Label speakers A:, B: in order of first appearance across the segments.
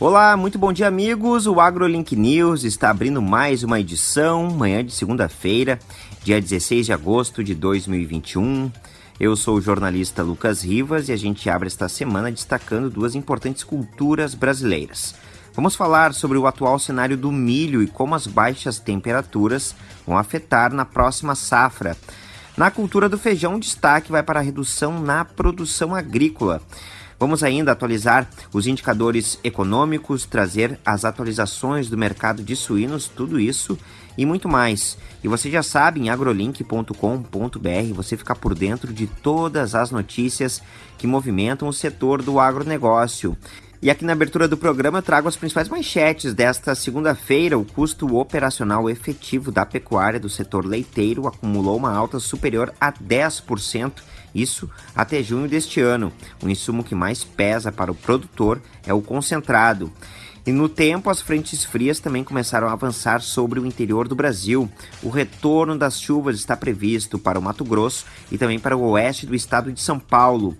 A: Olá, muito bom dia, amigos. O AgroLink News está abrindo mais uma edição, manhã de segunda-feira, dia 16 de agosto de 2021. Eu sou o jornalista Lucas Rivas e a gente abre esta semana destacando duas importantes culturas brasileiras. Vamos falar sobre o atual cenário do milho e como as baixas temperaturas vão afetar na próxima safra. Na cultura do feijão, destaque vai para a redução na produção agrícola. Vamos ainda atualizar os indicadores econômicos, trazer as atualizações do mercado de suínos, tudo isso e muito mais. E você já sabe, em agrolink.com.br você fica por dentro de todas as notícias que movimentam o setor do agronegócio. E aqui na abertura do programa eu trago as principais manchetes desta segunda-feira. O custo operacional efetivo da pecuária do setor leiteiro acumulou uma alta superior a 10%, isso até junho deste ano. O insumo que mais pesa para o produtor é o concentrado. E no tempo, as frentes frias também começaram a avançar sobre o interior do Brasil. O retorno das chuvas está previsto para o Mato Grosso e também para o oeste do estado de São Paulo.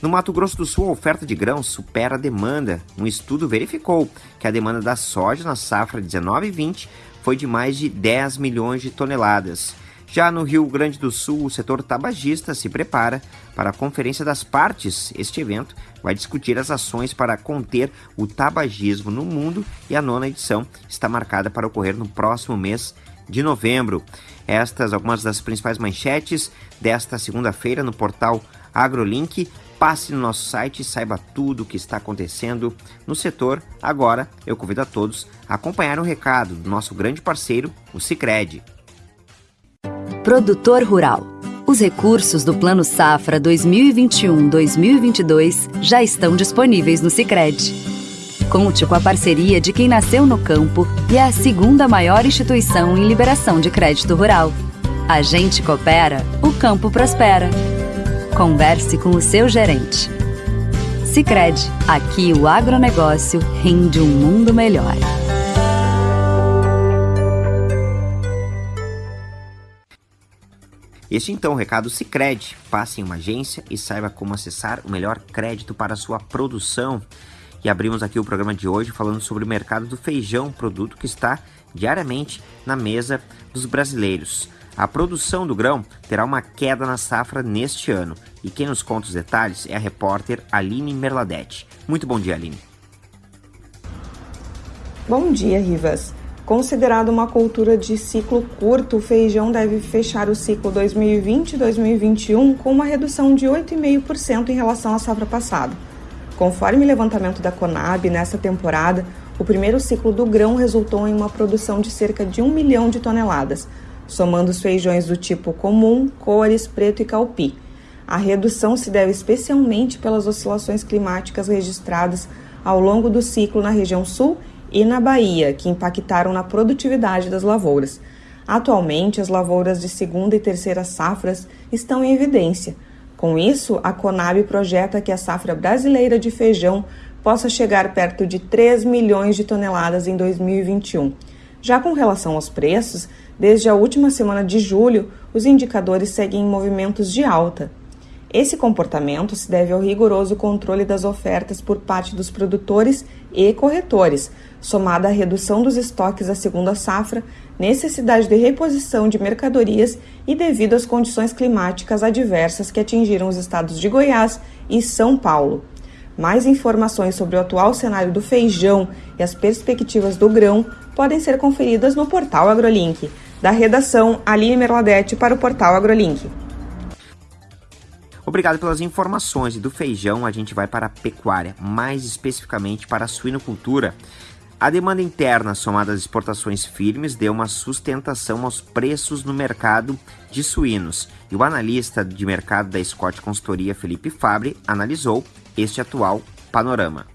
A: No Mato Grosso do Sul, a oferta de grãos supera a demanda. Um estudo verificou que a demanda da soja na safra 19 e 20 foi de mais de 10 milhões de toneladas. Já no Rio Grande do Sul, o setor tabagista se prepara para a Conferência das Partes. Este evento vai discutir as ações para conter o tabagismo no mundo e a nona edição está marcada para ocorrer no próximo mês de novembro. Estas algumas das principais manchetes desta segunda-feira no portal AgroLink. Passe no nosso site e saiba tudo o que está acontecendo no setor. Agora, eu convido a todos a acompanhar o recado do nosso grande parceiro, o Cicred.
B: Produtor Rural. Os recursos do Plano Safra 2021-2022 já estão disponíveis no Sicredi. Conte com a parceria de quem nasceu no campo e é a segunda maior instituição em liberação de crédito rural. A gente coopera, o campo prospera. Converse com o seu gerente. Sicredi, aqui o agronegócio rende um mundo melhor.
A: Este então o recado Sicredi. Passe em uma agência e saiba como acessar o melhor crédito para sua produção. E abrimos aqui o programa de hoje falando sobre o mercado do feijão, produto que está diariamente na mesa dos brasileiros. A produção do grão terá uma queda na safra neste ano. E quem nos conta os detalhes é a repórter Aline Merladete. Muito bom dia, Aline.
C: Bom dia, Rivas. Considerado uma cultura de ciclo curto, o feijão deve fechar o ciclo 2020-2021 com uma redução de 8,5% em relação à safra passada. Conforme o levantamento da Conab, nessa temporada, o primeiro ciclo do grão resultou em uma produção de cerca de 1 milhão de toneladas, somando os feijões do tipo comum, cores, preto e calpi. A redução se deve especialmente pelas oscilações climáticas registradas ao longo do ciclo na região sul e na Bahia, que impactaram na produtividade das lavouras. Atualmente, as lavouras de segunda e terceira safras estão em evidência. Com isso, a Conab projeta que a safra brasileira de feijão possa chegar perto de 3 milhões de toneladas em 2021. Já com relação aos preços, desde a última semana de julho, os indicadores seguem em movimentos de alta. Esse comportamento se deve ao rigoroso controle das ofertas por parte dos produtores e corretores, somada à redução dos estoques da segunda safra, necessidade de reposição de mercadorias e devido às condições climáticas adversas que atingiram os estados de Goiás e São Paulo. Mais informações sobre o atual cenário do feijão e as perspectivas do grão podem ser conferidas no portal AgroLink. Da redação, Aline Merladete para o portal AgroLink.
A: Obrigado pelas informações. E do feijão a gente vai para a pecuária, mais especificamente para a suinocultura. A demanda interna, somada às exportações firmes, deu uma sustentação aos preços no mercado de suínos. E o analista de mercado da Scott Consultoria, Felipe Fabre, analisou este atual panorama.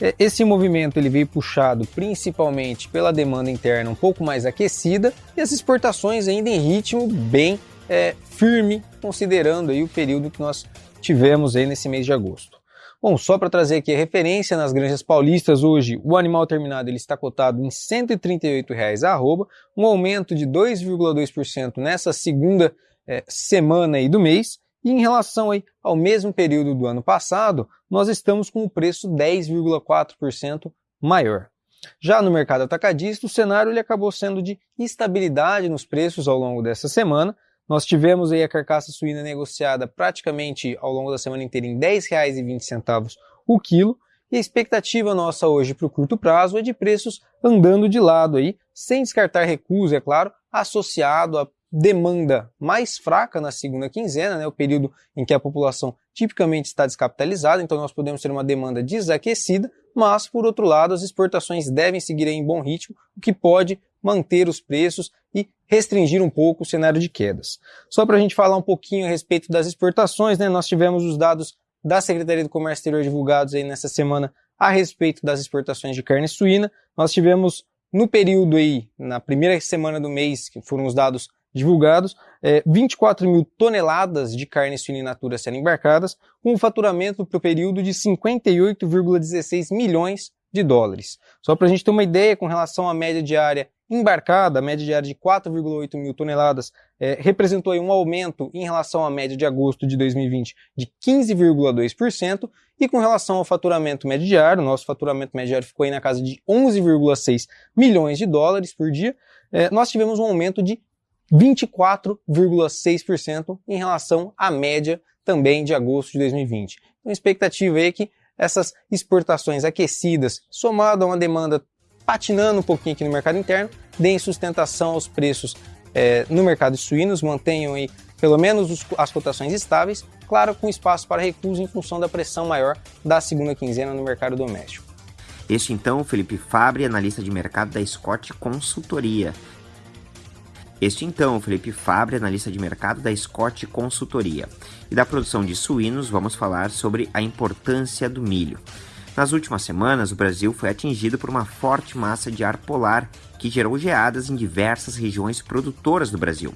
D: É, esse movimento ele veio puxado principalmente pela demanda interna um pouco mais aquecida e as exportações ainda em ritmo bem é, firme, considerando aí o período que nós tivemos aí nesse mês de agosto. Bom, só para trazer aqui a referência nas granjas paulistas, hoje o animal terminado ele está cotado em R$ 138,00 a arroba, um aumento de 2,2% nessa segunda é, semana aí do mês, E em relação aí ao mesmo período do ano passado, nós estamos com o preço 10,4% maior. Já no mercado atacadista, o cenário ele acabou sendo de estabilidade nos preços ao longo dessa semana. Nós tivemos aí a carcaça suína negociada praticamente ao longo da semana inteira em R$ 10,20 o quilo, e a expectativa nossa hoje para o curto prazo é de preços andando de lado aí, sem descartar recuso, é claro, associado a demanda mais fraca na segunda quinzena, né, o período em que a população tipicamente está descapitalizada, então nós podemos ter uma demanda desaquecida, mas, por outro lado, as exportações devem seguir em bom ritmo, o que pode manter os preços e restringir um pouco o cenário de quedas. Só para a gente falar um pouquinho a respeito das exportações, né, nós tivemos os dados da Secretaria do Comércio Exterior divulgados aí nessa semana a respeito das exportações de carne suína. Nós tivemos no período aí, na primeira semana do mês, que foram os dados divulgados, é, 24 mil toneladas de carne suína in natura sendo embarcadas, com um faturamento para o período de 58,16 milhões de dólares. Só para a gente ter uma ideia com relação à média diária embarcada, a média diária de 4,8 mil toneladas, é, representou um aumento em relação à média de agosto de 2020 de 15,2%, e com relação ao faturamento médio diário, nosso faturamento médio diário ficou aí na casa de 11,6 milhões de dólares por dia, é, nós tivemos um aumento de 24,6% em relação à média também de agosto de 2020. Então a expectativa é que essas exportações aquecidas, somado a uma demanda patinando um pouquinho aqui no mercado interno, deem sustentação aos preços é, no mercado de suínos, mantenham aí pelo menos os, as cotações estáveis, claro, com espaço para recuso em função da pressão maior da segunda quinzena no mercado doméstico.
A: Este então, Felipe Fabre, analista de mercado da Scott Consultoria. Este então, Felipe Fabre, analista de mercado da Scott Consultoria. E da produção de suínos, vamos falar sobre a importância do milho. Nas últimas semanas, o Brasil foi atingido por uma forte massa de ar polar que gerou geadas em diversas regiões produtoras do Brasil.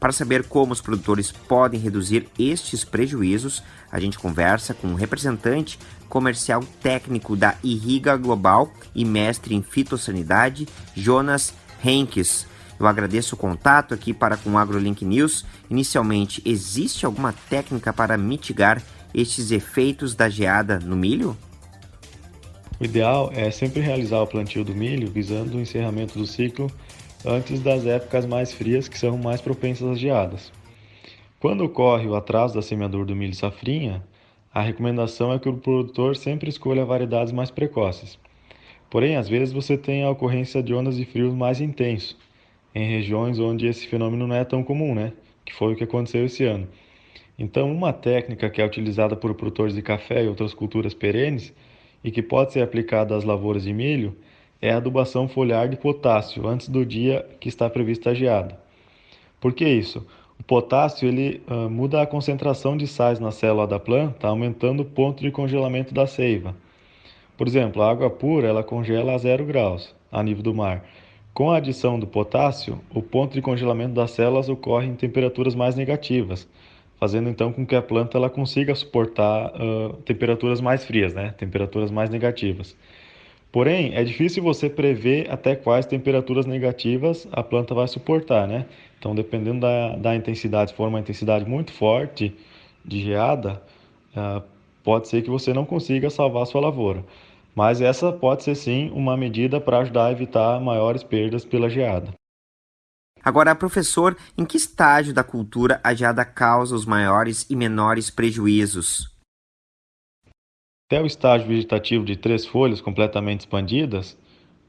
A: Para saber como os produtores podem reduzir estes prejuízos, a gente conversa com um representante comercial técnico da Irriga Global e mestre em fitossanidade, Jonas Henkes. Eu agradeço o contato aqui para com o AgroLink News. Inicialmente, existe alguma técnica para mitigar estes efeitos da geada no milho?
E: O ideal é sempre realizar o plantio do milho visando o encerramento do ciclo antes das épocas mais frias que são mais propensas às geadas. Quando ocorre o atraso da semeadura do milho safrinha, a recomendação é que o produtor sempre escolha variedades mais precoces. Porém, às vezes você tem a ocorrência de ondas de frios mais intensos, em regiões onde esse fenômeno não é tão comum, né? Que foi o que aconteceu esse ano. Então, uma técnica que é utilizada por produtores de café e outras culturas perenes e que pode ser aplicada às lavouras de milho é a adubação foliar de potássio antes do dia que está prevista a geada. Por que isso? O potássio ele uh, muda a concentração de sais na célula da planta, aumentando o ponto de congelamento da seiva. Por exemplo, a água pura ela congela a zero graus a nível do mar, com a adição do potássio, o ponto de congelamento das células ocorre em temperaturas mais negativas, fazendo então com que a planta ela consiga suportar uh, temperaturas mais frias, né? temperaturas mais negativas. Porém, é difícil você prever até quais temperaturas negativas a planta vai suportar. Né? Então, dependendo da, da intensidade, se for uma intensidade muito forte de geada, uh, pode ser que você não consiga salvar a sua lavoura. Mas essa pode ser sim uma medida para ajudar a evitar maiores perdas pela geada.
A: Agora, professor, em que estágio da cultura a geada causa os maiores e menores prejuízos?
E: Até o estágio vegetativo de três folhas completamente expandidas,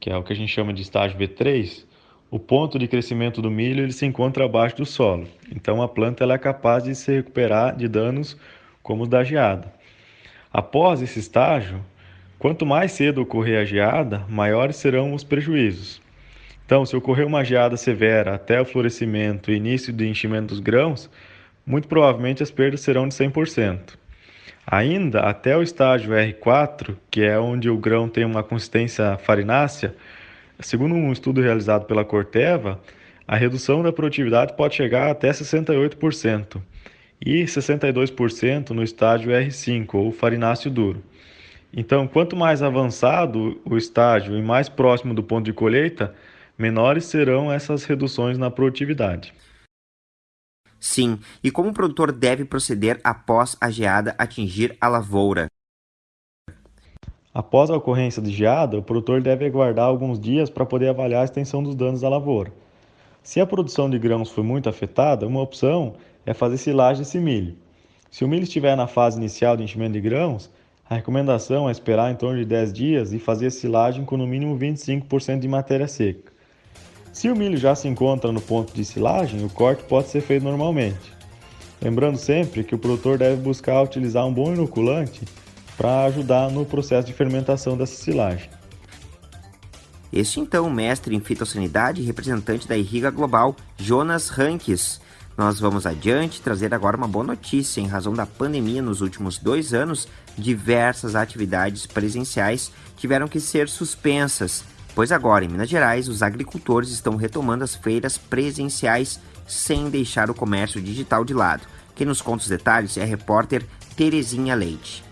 E: que é o que a gente chama de estágio V3, o ponto de crescimento do milho ele se encontra abaixo do solo. Então a planta ela é capaz de se recuperar de danos como os da geada. Após esse estágio, Quanto mais cedo ocorrer a geada, maiores serão os prejuízos. Então, se ocorrer uma geada severa até o florescimento e início do enchimento dos grãos, muito provavelmente as perdas serão de 100%. Ainda até o estágio R4, que é onde o grão tem uma consistência farinácea, segundo um estudo realizado pela Corteva, a redução da produtividade pode chegar até 68% e 62% no estágio R5, ou farináceo duro. Então, quanto mais avançado o estágio e mais próximo do ponto de colheita, menores serão essas reduções na produtividade.
A: Sim, e como o produtor deve proceder após a geada atingir a lavoura?
E: Após a ocorrência de geada, o produtor deve aguardar alguns dias para poder avaliar a extensão dos danos à lavoura. Se a produção de grãos foi muito afetada, uma opção é fazer silagem desse milho. Se o milho estiver na fase inicial de enchimento de grãos, a recomendação é esperar em torno de 10 dias e fazer a silagem com no mínimo 25% de matéria seca. Se o milho já se encontra no ponto de silagem, o corte pode ser feito normalmente. Lembrando sempre que o produtor deve buscar utilizar um bom inoculante para ajudar no processo de fermentação dessa silagem.
A: Este então, mestre em fitossanidade e representante da Irriga Global, Jonas Rankes. Nós vamos adiante trazer agora uma boa notícia. Em razão da pandemia nos últimos dois anos, diversas atividades presenciais tiveram que ser suspensas, pois agora em Minas Gerais os agricultores estão retomando as feiras presenciais sem deixar o comércio digital de lado. Quem nos conta os detalhes é a repórter Terezinha Leite.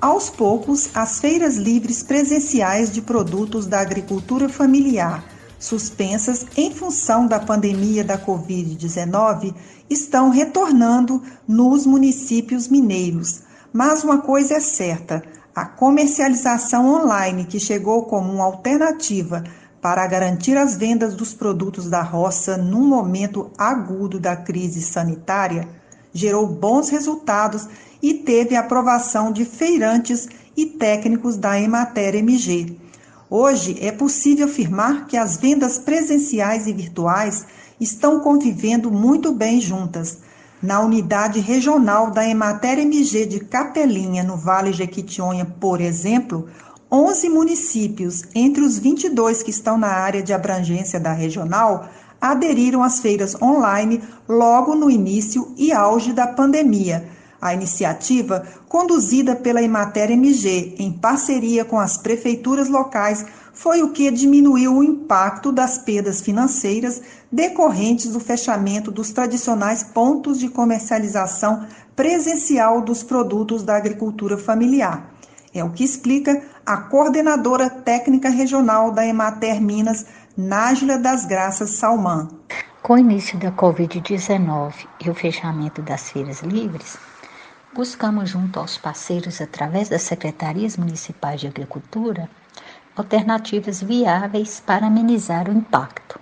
F: Aos poucos, as feiras livres presenciais de produtos da agricultura familiar, suspensas em função da pandemia da Covid-19, estão retornando nos municípios mineiros. Mas uma coisa é certa: a comercialização online, que chegou como uma alternativa para garantir as vendas dos produtos da roça num momento agudo da crise sanitária, gerou bons resultados e teve aprovação de feirantes e técnicos da Emater MG. Hoje é possível afirmar que as vendas presenciais e virtuais estão convivendo muito bem juntas. Na unidade regional da Emater MG de Capelinha, no Vale Jequitinhonha, por exemplo, 11 municípios, entre os 22 que estão na área de abrangência da regional, aderiram às feiras online logo no início e auge da pandemia. A iniciativa, conduzida pela Emater MG em parceria com as prefeituras locais, foi o que diminuiu o impacto das perdas financeiras decorrentes do fechamento dos tradicionais pontos de comercialização presencial dos produtos da agricultura familiar. É o que explica a coordenadora técnica regional da Emater Minas, Nájila das Graças Salman.
G: Com o início da Covid-19 e o fechamento das feiras livres, buscamos junto aos parceiros, através das secretarias municipais de agricultura, alternativas viáveis para amenizar o impacto.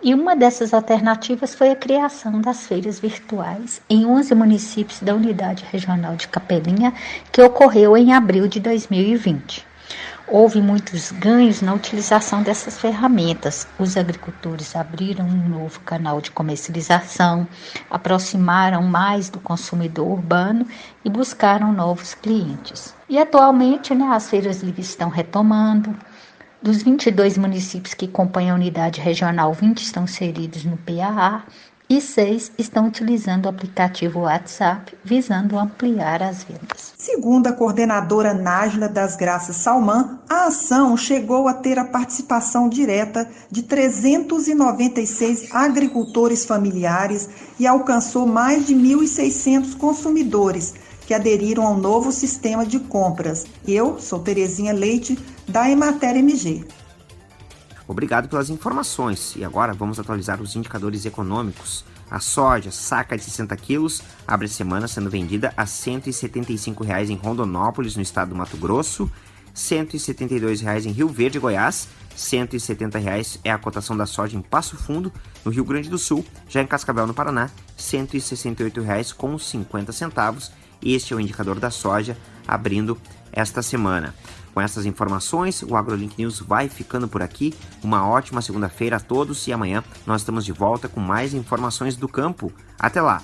G: E uma dessas alternativas foi a criação das feiras virtuais em 11 municípios da Unidade Regional de Capelinha, que ocorreu em abril de 2020. Houve muitos ganhos na utilização dessas ferramentas. Os agricultores abriram um novo canal de comercialização, aproximaram mais do consumidor urbano e buscaram novos clientes. E atualmente, né, as feiras livres estão retomando. Dos 22 municípios que compõem a unidade regional, 20 estão inseridos no PAA e seis estão utilizando o aplicativo WhatsApp, visando ampliar as vendas.
F: Segundo a coordenadora Nájila das Graças Salman, a ação chegou a ter a participação direta de 396 agricultores familiares e alcançou mais de 1.600 consumidores que aderiram ao novo sistema de compras. Eu sou Terezinha Leite, da Emater MG.
A: Obrigado pelas informações. E agora vamos atualizar os indicadores econômicos. A soja, saca de 60 quilos, abre a semana sendo vendida a 175 reais em Rondonópolis, no estado do Mato Grosso, 172 reais em Rio Verde, Goiás, 170 reais é a cotação da soja em Passo Fundo, no Rio Grande do Sul, já em Cascavel, no Paraná, 168 reais com 50 centavos. Este é o indicador da soja abrindo esta semana. Com essas informações, o AgroLink News vai ficando por aqui. Uma ótima segunda-feira a todos e amanhã nós estamos de volta com mais informações do campo. Até lá!